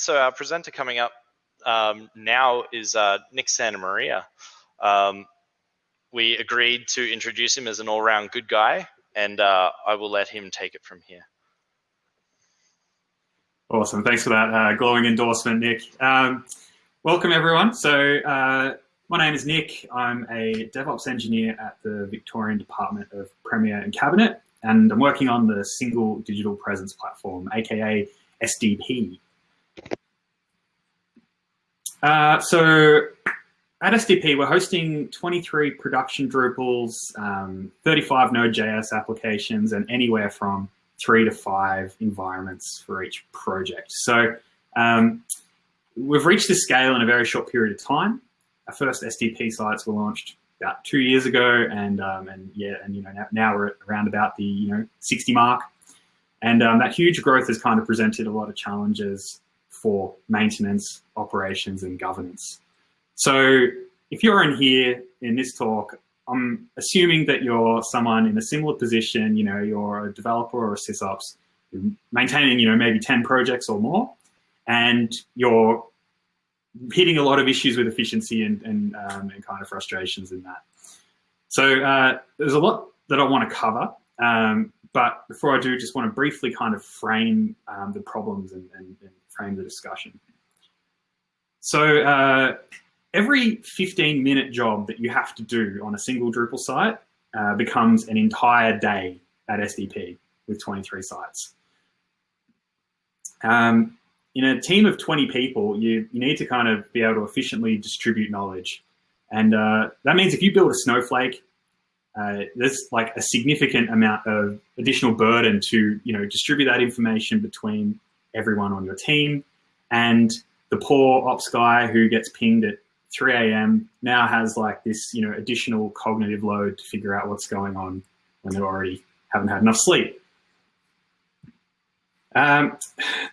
so our presenter coming up um, now is uh, Nick Santamaria. Um, we agreed to introduce him as an all-round good guy, and uh, I will let him take it from here. Awesome. Thanks for that uh, glowing endorsement, Nick. Um, welcome, everyone. So uh, my name is Nick. I'm a DevOps engineer at the Victorian Department of Premier and Cabinet, and I'm working on the Single Digital Presence Platform, aka SDP. Uh, so at SDP, we're hosting 23 production Drupals, um, 35 Node.js applications, and anywhere from three to five environments for each project. So um, we've reached this scale in a very short period of time. Our first SDP sites were launched about two years ago, and um, and yeah, and you know now, now, we're around about the you know 60 mark, and um, that huge growth has kind of presented a lot of challenges for maintenance, operations, and governance. So if you're in here in this talk, I'm assuming that you're someone in a similar position, you know, you're a developer or a sysops, maintaining, you know, maybe 10 projects or more, and you're hitting a lot of issues with efficiency and, and, um, and kind of frustrations in that. So uh, there's a lot that I want to cover, um, but before I do, just want to briefly kind of frame um, the problems and, and, and, frame the discussion. So uh, every 15 minute job that you have to do on a single Drupal site uh, becomes an entire day at SDP with 23 sites. Um, in a team of 20 people, you, you need to kind of be able to efficiently distribute knowledge. And uh, that means if you build a snowflake, uh, there's like a significant amount of additional burden to you know distribute that information between everyone on your team. And the poor ops guy who gets pinged at 3 a.m. now has like this, you know, additional cognitive load to figure out what's going on when they already haven't had enough sleep. Um,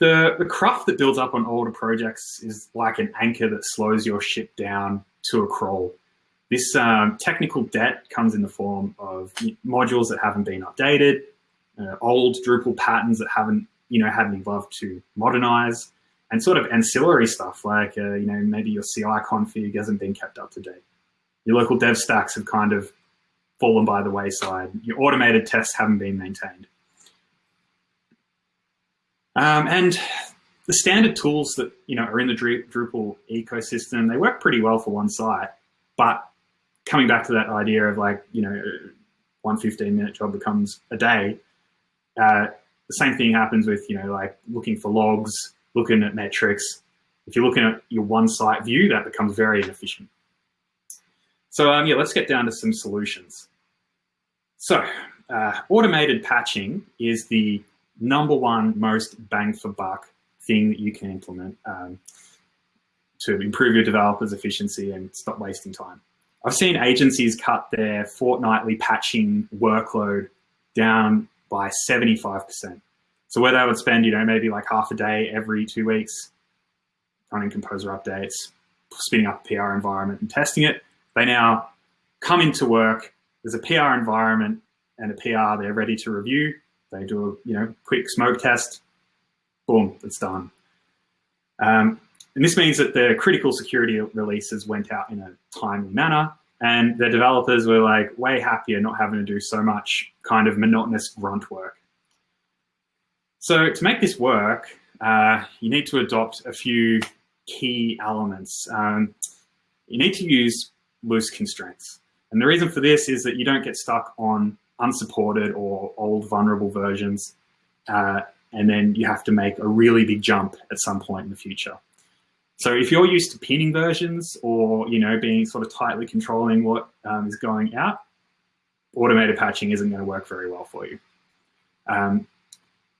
the, the cruft that builds up on older projects is like an anchor that slows your ship down to a crawl. This um, technical debt comes in the form of modules that haven't been updated, uh, old Drupal patterns that haven't, you know, had any love to modernize, and sort of ancillary stuff like, uh, you know, maybe your CI config hasn't been kept up to date. Your local dev stacks have kind of fallen by the wayside. Your automated tests haven't been maintained. Um, and the standard tools that you know are in the Drupal ecosystem, they work pretty well for one site. But coming back to that idea of like, you know, one 15 minute job becomes a day, uh, the same thing happens with, you know, like looking for logs, looking at metrics. If you're looking at your one site view, that becomes very inefficient. So um, yeah, let's get down to some solutions. So uh, automated patching is the number one most bang for buck thing that you can implement um, to improve your developers' efficiency and stop wasting time. I've seen agencies cut their fortnightly patching workload down by 75%. So where they would spend, you know, maybe like half a day every two weeks running composer updates, spinning up a PR environment and testing it, they now come into work, there's a PR environment and a PR they're ready to review. They do a you know quick smoke test, boom, it's done. Um, and this means that the critical security releases went out in a timely manner and the developers were like way happier not having to do so much kind of monotonous grunt work. So to make this work, uh, you need to adopt a few key elements. Um, you need to use loose constraints. And the reason for this is that you don't get stuck on unsupported or old vulnerable versions. Uh, and then you have to make a really big jump at some point in the future. So if you're used to pinning versions or you know being sort of tightly controlling what um, is going out, automated patching isn't going to work very well for you. Um,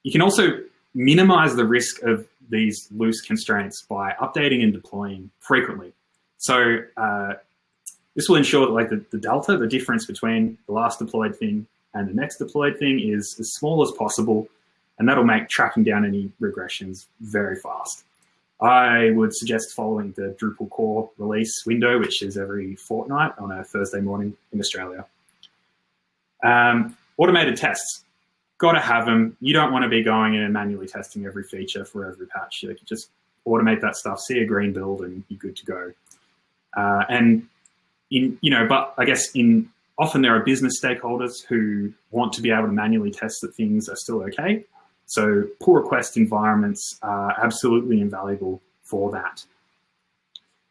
you can also minimize the risk of these loose constraints by updating and deploying frequently. So uh, this will ensure that like the, the delta, the difference between the last deployed thing and the next deployed thing is as small as possible, and that'll make tracking down any regressions very fast. I would suggest following the Drupal core release window, which is every fortnight on a Thursday morning in Australia. Um, automated tests got to have them. You don't want to be going in and manually testing every feature for every patch. You can just automate that stuff, see a green build, and you're good to go. Uh, and in you know, but I guess in often there are business stakeholders who want to be able to manually test that things are still okay. So pull request environments are absolutely invaluable for that.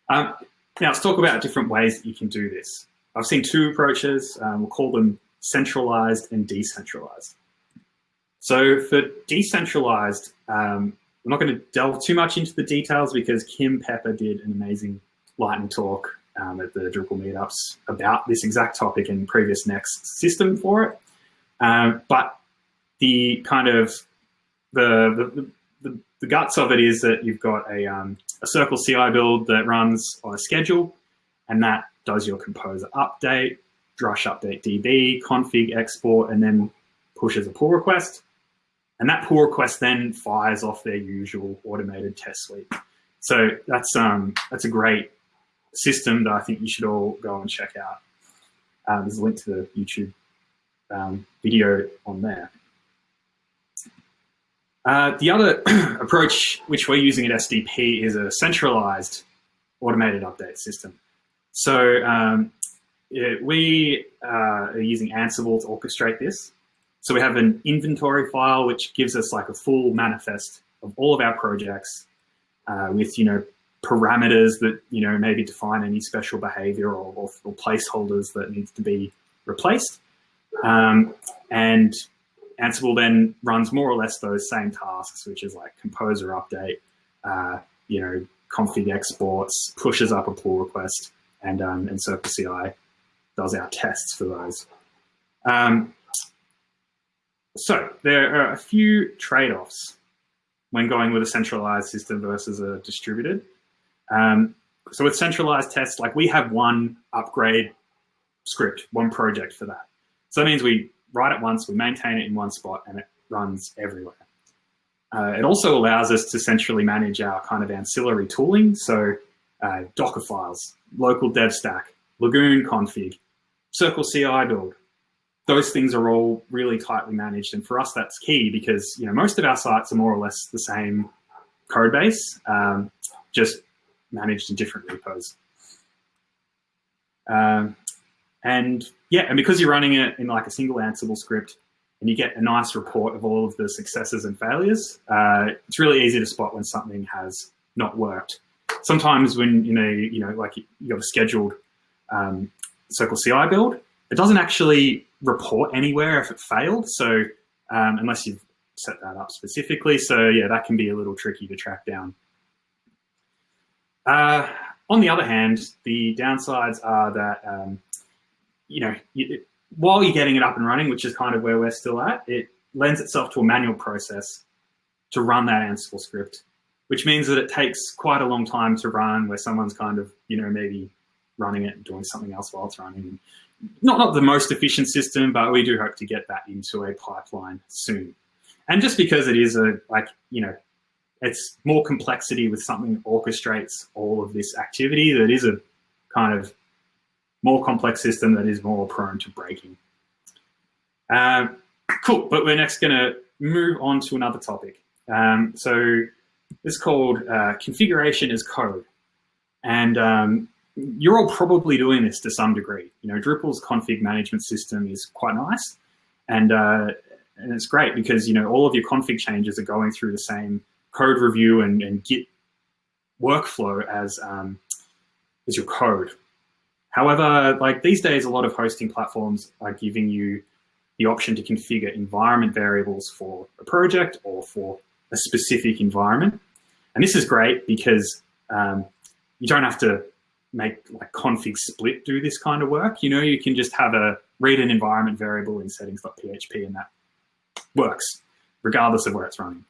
Um, now let's talk about different ways that you can do this. I've seen two approaches. Um, we'll call them centralized and decentralized. So for decentralized, um, I'm not going to delve too much into the details because Kim Pepper did an amazing lightning talk um, at the Drupal meetups about this exact topic and PreviousNext system for it. Um, but the kind of the, the, the, guts of it is that you've got a, um, a Circle CI build that runs on a schedule, and that does your composer update, drush update DB, config export, and then pushes a pull request. And that pull request then fires off their usual automated test suite. So that's um, that's a great system that I think you should all go and check out. Uh, there's a link to the YouTube um, video on there. Uh, the other approach which we're using at SDP is a centralized automated update system. So um, it, we uh, are using Ansible to orchestrate this. So we have an inventory file, which gives us like a full manifest of all of our projects uh, with, you know, parameters that, you know, maybe define any special behavior or, or, or placeholders that needs to be replaced. Um, and Ansible then runs more or less those same tasks, which is like composer update, uh, you know, config exports, pushes up a pull request, and, um, and CircleCI does our tests for those. Um, so there are a few trade-offs when going with a centralized system versus a distributed. Um, so with centralized tests, like we have one upgrade script, one project for that. So that means we write it once, we maintain it in one spot, and it runs everywhere. Uh, it also allows us to centrally manage our kind of ancillary tooling. So uh, Docker files, local dev stack, Lagoon config, Circle CI build, those things are all really tightly managed. And for us, that's key because you know most of our sites are more or less the same code base, um, just managed in different repos. Um, and yeah, and because you're running it in like a single Ansible script and you get a nice report of all of the successes and failures, uh, it's really easy to spot when something has not worked. Sometimes when, you know, you know, like you got a scheduled um, Circle CI build, it doesn't actually report anywhere if it failed. So um, unless you've set that up specifically. So yeah, that can be a little tricky to track down. Uh, on the other hand, the downsides are that, um, you know, you, while you're getting it up and running, which is kind of where we're still at, it lends itself to a manual process to run that Ansible script, which means that it takes quite a long time to run where someone's kind of, you know, maybe running it and doing something else while it's running not, not the most efficient system, but we do hope to get that into a pipeline soon. And just because it is a, like, you know, it's more complexity with something that orchestrates all of this activity that is a kind of more complex system that is more prone to breaking. Um, cool, but we're next going to move on to another topic. Um, so it's called uh, configuration as code. And um, you're all probably doing this to some degree. You know, Drupal's config management system is quite nice, and uh, and it's great because you know all of your config changes are going through the same code review and, and Git workflow as um, as your code. However, like these days, a lot of hosting platforms are giving you the option to configure environment variables for a project or for a specific environment. And this is great because um, you don't have to make like config split do this kind of work. You know, you can just have a read an environment variable in settings.php and that works regardless of where it's running.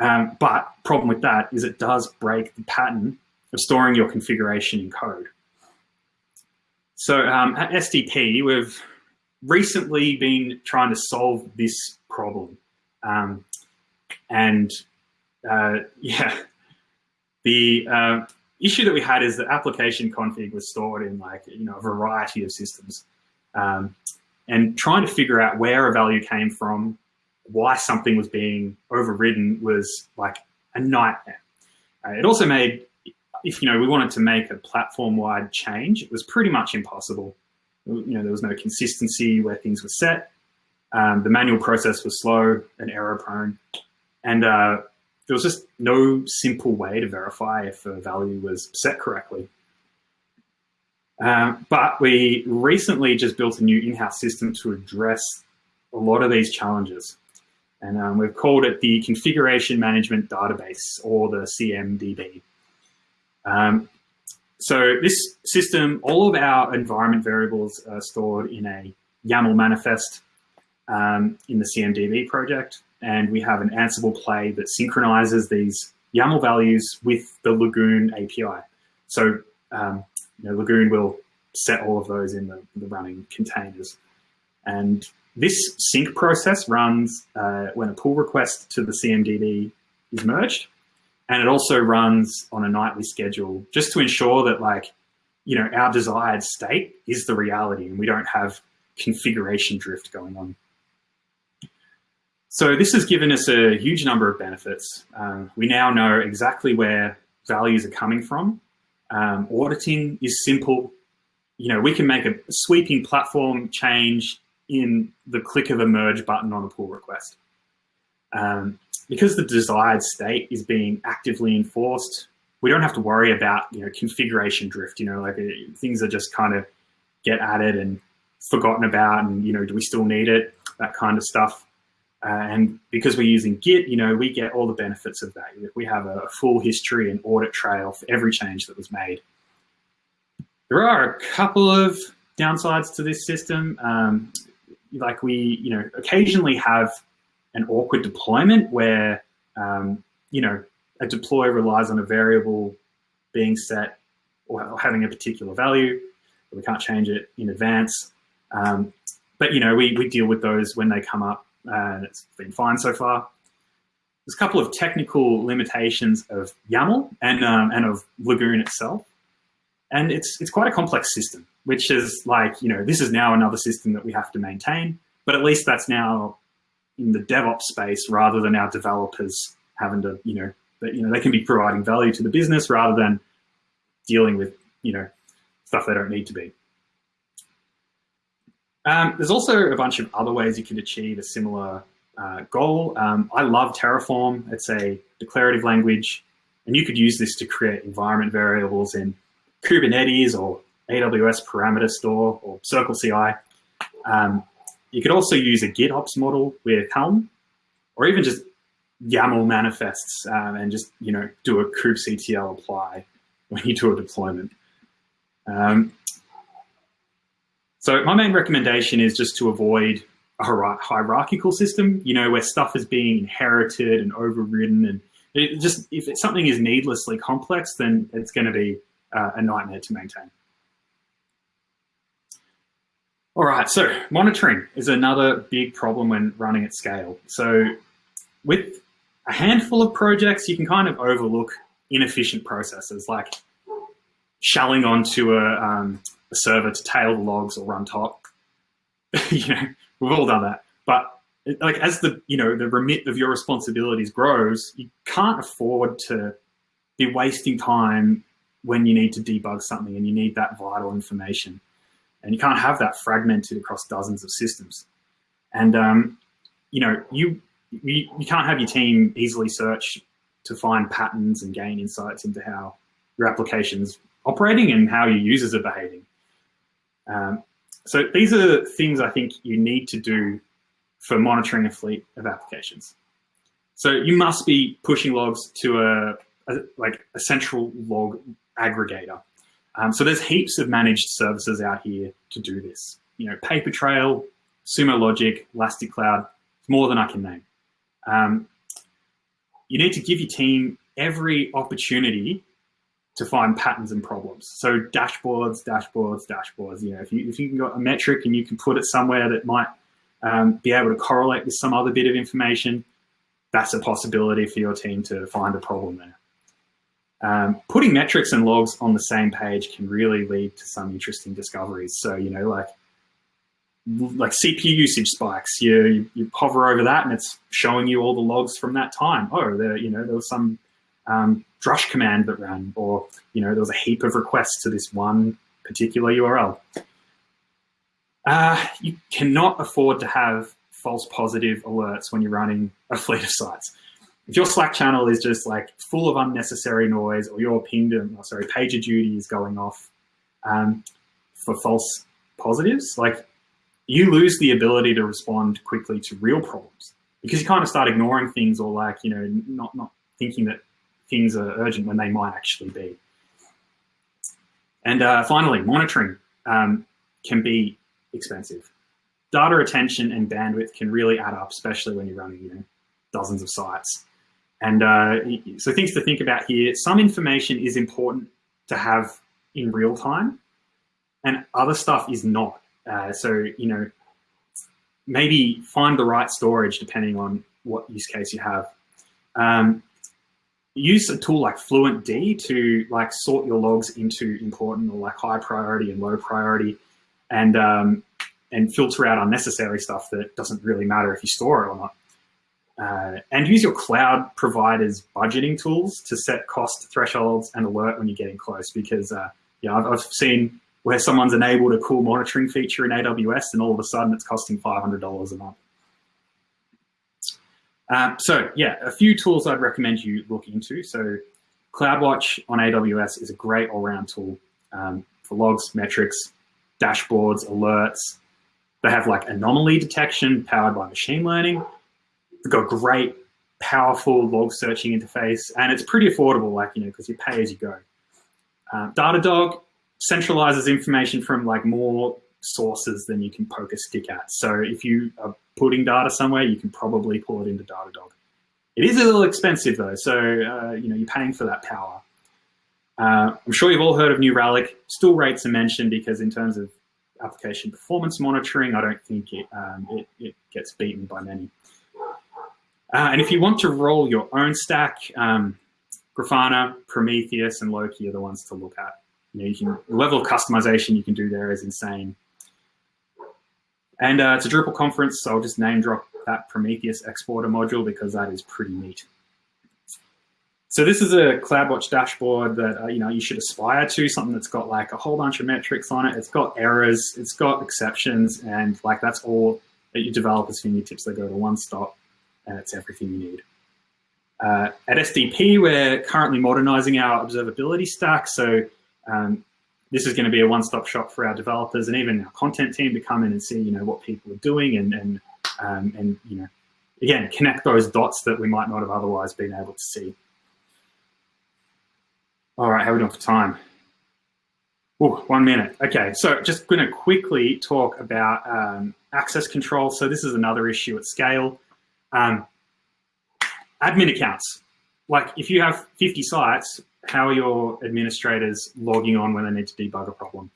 Um, but problem with that is it does break the pattern of storing your configuration in code. So um, at SDP, we've recently been trying to solve this problem. Um, and uh, yeah, the uh, issue that we had is that application config was stored in like, you know, a variety of systems. Um, and trying to figure out where a value came from, why something was being overridden was like a nightmare. Uh, it also made, if you know, we wanted to make a platform-wide change, it was pretty much impossible. You know, there was no consistency where things were set. Um, the manual process was slow and error-prone, and uh, there was just no simple way to verify if a value was set correctly. Um, but we recently just built a new in-house system to address a lot of these challenges. And um, we've called it the Configuration Management Database, or the CMDB. Um, so this system, all of our environment variables are stored in a YAML manifest um, in the CMDB project. And we have an Ansible play that synchronizes these YAML values with the Lagoon API. So um, you know, Lagoon will set all of those in the, the running containers. And this sync process runs uh, when a pull request to the CMDB is merged. And it also runs on a nightly schedule just to ensure that like, you know, our desired state is the reality and we don't have configuration drift going on. So this has given us a huge number of benefits. Um, we now know exactly where values are coming from. Um, auditing is simple. You know, we can make a sweeping platform change in the click of a merge button on a pull request. Um, because the desired state is being actively enforced, we don't have to worry about you know configuration drift. You know, like uh, things are just kind of get added and forgotten about, and you know, do we still need it? That kind of stuff. Uh, and because we're using Git, you know, we get all the benefits of that. We have a full history and audit trail for every change that was made. There are a couple of downsides to this system. Um, like we, you know, occasionally have an awkward deployment where, um, you know, a deploy relies on a variable being set or having a particular value. We can't change it in advance. Um, but, you know, we, we deal with those when they come up and it's been fine so far. There's a couple of technical limitations of YAML and, um, and of Lagoon itself. And it's, it's quite a complex system, which is like, you know, this is now another system that we have to maintain, but at least that's now in the DevOps space rather than our developers having to, you know, that, you know, they can be providing value to the business rather than dealing with, you know, stuff they don't need to be. Um, there's also a bunch of other ways you can achieve a similar uh, goal. Um, I love Terraform. It's a declarative language, and you could use this to create environment variables in Kubernetes or AWS parameter store or Circle CI. Um, you could also use a GitOps model with Helm, or even just YAML manifests um, and just you know do a kubectl apply when you do a deployment. Um, so my main recommendation is just to avoid a hierarchical system, you know, where stuff is being inherited and overridden, and it just if something is needlessly complex, then it's going to be uh, a nightmare to maintain. All right, so monitoring is another big problem when running at scale. So with a handful of projects, you can kind of overlook inefficient processes like shelling onto a, um, a server to tail the logs or run top. you know, we've all done that. But like as the you know the remit of your responsibilities grows, you can't afford to be wasting time when you need to debug something and you need that vital information. And you can't have that fragmented across dozens of systems. And, um, you know, you, you, you can't have your team easily search to find patterns and gain insights into how your application's operating and how your users are behaving. Um, so these are things I think you need to do for monitoring a fleet of applications. So you must be pushing logs to a, a like a central log aggregator. Um, so there's heaps of managed services out here to do this. You know, Papertrail, Sumo Logic, Elastic Cloud, more than I can name. Um, you need to give your team every opportunity to find patterns and problems. So dashboards, dashboards, dashboards. You know, if you if you got a metric and you can put it somewhere that might um, be able to correlate with some other bit of information, that's a possibility for your team to find a problem there. Um, putting metrics and logs on the same page can really lead to some interesting discoveries. So, you know, like like CPU usage spikes, you, you, you hover over that and it's showing you all the logs from that time. Oh, there, you know, there was some um, drush command that ran, or you know there was a heap of requests to this one particular URL. Uh, you cannot afford to have false positive alerts when you're running a fleet of sites. If your Slack channel is just like full of unnecessary noise, or your pingdom, or sorry, pager duty is going off um, for false positives, like you lose the ability to respond quickly to real problems because you kind of start ignoring things or like you know not not thinking that things are urgent when they might actually be. And uh, finally, monitoring um, can be expensive. Data retention and bandwidth can really add up, especially when you're running you know, dozens of sites. And uh, so things to think about here, some information is important to have in real time and other stuff is not. Uh, so, you know, maybe find the right storage depending on what use case you have. Um, use a tool like FluentD to like sort your logs into important or like high priority and low priority and um, and filter out unnecessary stuff that doesn't really matter if you store it or not. Uh, and use your cloud providers budgeting tools to set cost thresholds and alert when you're getting close because uh, yeah, I've, I've seen where someone's enabled a cool monitoring feature in AWS and all of a sudden it's costing $500 a month. Um, so yeah, a few tools I'd recommend you look into. So CloudWatch on AWS is a great all-round tool um, for logs, metrics, dashboards, alerts. They have like anomaly detection powered by machine learning. They've got great, powerful log searching interface, and it's pretty affordable, like, you know, because you pay as you go. Uh, Datadog centralizes information from like more sources than you can poke a stick at. So if you are putting data somewhere, you can probably pull it into Datadog. It is a little expensive though, so uh, you know you're paying for that power. Uh, I'm sure you've all heard of New Relic. Still rates are mentioned because in terms of application performance monitoring, I don't think it, um, it, it, gets beaten by many. Uh, and if you want to roll your own stack, um, Grafana, Prometheus, and Loki are the ones to look at. You know, you can, the level of customization you can do there is insane. And uh, it's a Drupal conference, so I'll just name drop that Prometheus exporter module because that is pretty neat. So this is a CloudWatch dashboard that uh, you know you should aspire to, something that's got like a whole bunch of metrics on it. It's got errors, it's got exceptions, and like that's all that your developers fingertips. They go to one stop, and it's everything you need. Uh, at SDP, we're currently modernizing our observability stack. So um, this is going to be a one-stop shop for our developers and even our content team to come in and see, you know, what people are doing and, and, um, and you know, again, connect those dots that we might not have otherwise been able to see. All right, how are we doing for time? Oh, one minute. Okay, so just going to quickly talk about um, access control. So this is another issue at scale. Um, admin accounts. Like if you have 50 sites, how are your administrators logging on when they need to debug a problem?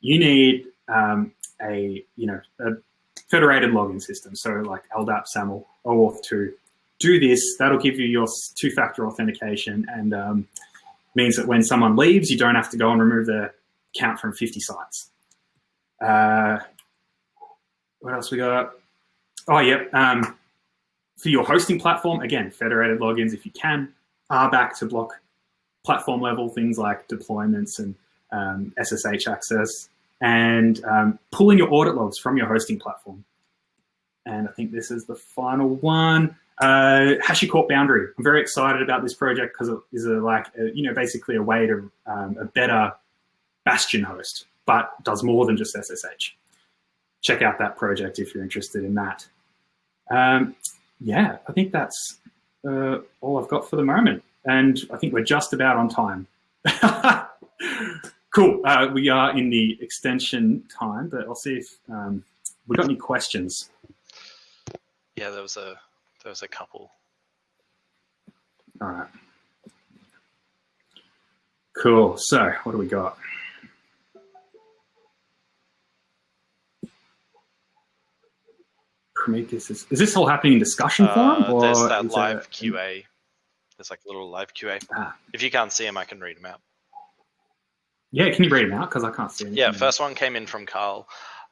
You need um, a you know a federated login system, so like LDAP, SAML, OAuth 2. Do this, that'll give you your two-factor authentication and um, means that when someone leaves, you don't have to go and remove the account from 50 sites. Uh, what else we got? Oh, yep. Um, for your hosting platform, again, federated logins if you can, RBAC to block platform level things like deployments and um, SSH access, and um, pulling your audit logs from your hosting platform. And I think this is the final one. Uh, HashiCorp Boundary. I'm very excited about this project because it is a, like, a, you know, basically a way to um, a better Bastion host, but does more than just SSH. Check out that project if you're interested in that. Um, yeah, I think that's uh, all I've got for the moment and I think we're just about on time. cool. Uh, we are in the extension time, but I'll see if um, we got any questions. Yeah, there was a there was a couple. All right. Cool. So, what do we got? Prometheus is, is this all happening in discussion form? Uh, there's that live QA there's like a little live QA. Ah. If you can't see them, I can read them out. Yeah, can you read them out? Because I can't see them. Yeah, first one came in from Carl.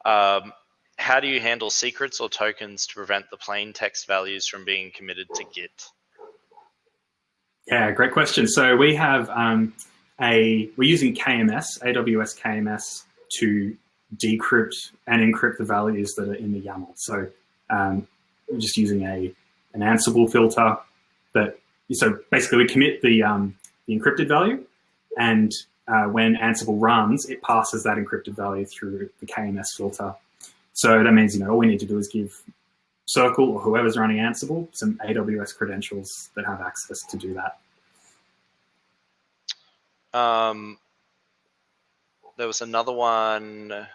Um, how do you handle secrets or tokens to prevent the plain text values from being committed to Git? Yeah, great question. So we have um, a we're using KMS, AWS KMS, to decrypt and encrypt the values that are in the YAML. So um, just using a an Ansible filter that so basically we commit the um, the encrypted value, and uh, when Ansible runs, it passes that encrypted value through the KMS filter. So that means you know all we need to do is give Circle or whoever's running Ansible some AWS credentials that have access to do that. Um, there was another one.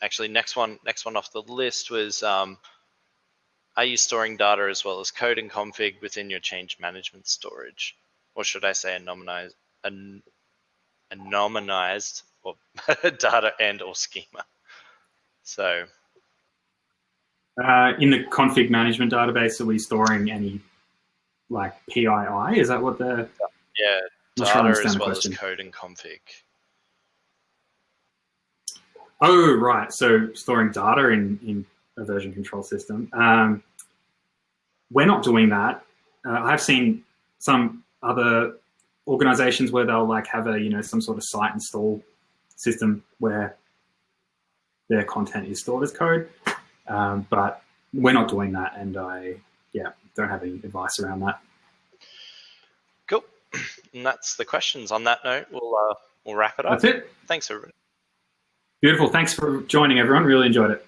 Actually, next one, next one off the list was: um, Are you storing data as well as code and config within your change management storage, or should I say, anonymized, an, anonymized or data and or schema? So uh, in the config management database, are we storing any like PII? Is that what the? Yeah, data as well question. as code and config. Oh, right. So storing data in, in a version control system. Um, we're not doing that. Uh, I've seen some other organizations where they'll like have a, you know, some sort of site install system where their content is stored as code. Um, but we're not doing that, and I yeah don't have any advice around that. Cool, and that's the questions. On that note, we'll uh, we'll wrap it up. That's it. Thanks, everybody. Beautiful. Thanks for joining, everyone. Really enjoyed it.